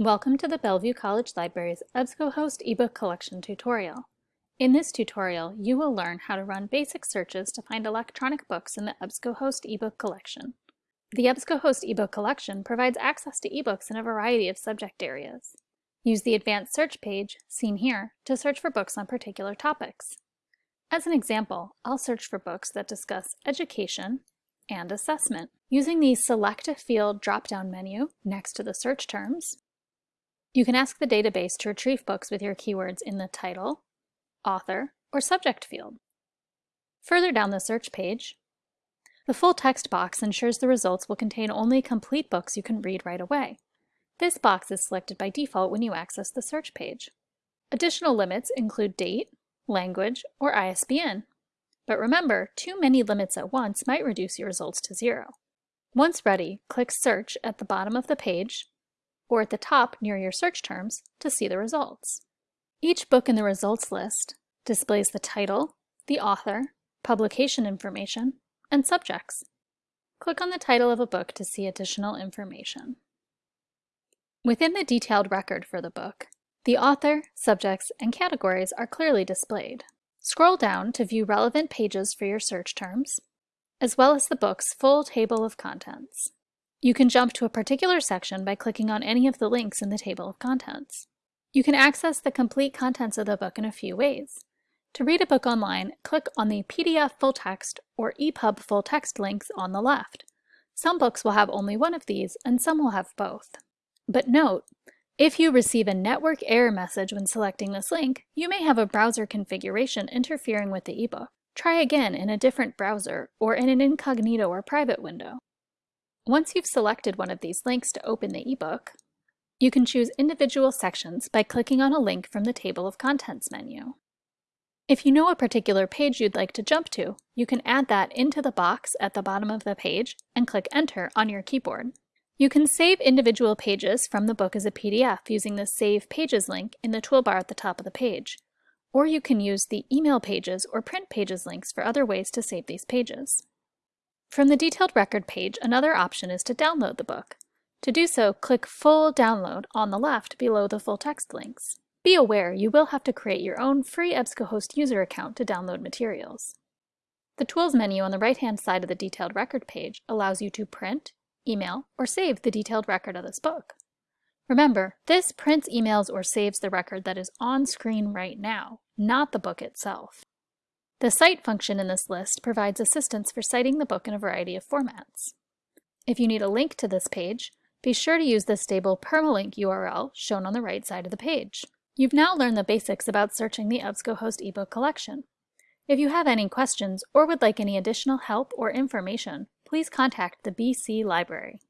Welcome to the Bellevue College Library's EBSCOhost ebook collection tutorial. In this tutorial, you will learn how to run basic searches to find electronic books in the EBSCOhost ebook collection. The EBSCOhost ebook collection provides access to ebooks in a variety of subject areas. Use the advanced search page, seen here, to search for books on particular topics. As an example, I'll search for books that discuss education and assessment. Using the Select a Field drop-down menu next to the search terms, you can ask the database to retrieve books with your keywords in the title, author, or subject field. Further down the search page, the full text box ensures the results will contain only complete books you can read right away. This box is selected by default when you access the search page. Additional limits include date, language, or ISBN. But remember, too many limits at once might reduce your results to zero. Once ready, click Search at the bottom of the page or at the top near your search terms to see the results. Each book in the results list displays the title, the author, publication information, and subjects. Click on the title of a book to see additional information. Within the detailed record for the book, the author, subjects, and categories are clearly displayed. Scroll down to view relevant pages for your search terms, as well as the book's full table of contents. You can jump to a particular section by clicking on any of the links in the table of contents. You can access the complete contents of the book in a few ways. To read a book online, click on the PDF full text or EPUB full text links on the left. Some books will have only one of these, and some will have both. But note, if you receive a network error message when selecting this link, you may have a browser configuration interfering with the ebook. Try again in a different browser or in an incognito or private window. Once you've selected one of these links to open the ebook, you can choose individual sections by clicking on a link from the Table of Contents menu. If you know a particular page you'd like to jump to, you can add that into the box at the bottom of the page and click Enter on your keyboard. You can save individual pages from the book as a PDF using the Save Pages link in the toolbar at the top of the page, or you can use the Email Pages or Print Pages links for other ways to save these pages. From the detailed record page, another option is to download the book. To do so, click Full Download on the left below the full text links. Be aware you will have to create your own free EBSCOhost user account to download materials. The Tools menu on the right-hand side of the detailed record page allows you to print, email, or save the detailed record of this book. Remember, this prints, emails, or saves the record that is on screen right now, not the book itself. The Cite function in this list provides assistance for citing the book in a variety of formats. If you need a link to this page, be sure to use the stable permalink URL shown on the right side of the page. You've now learned the basics about searching the EBSCOhost ebook collection. If you have any questions or would like any additional help or information, please contact the BC Library.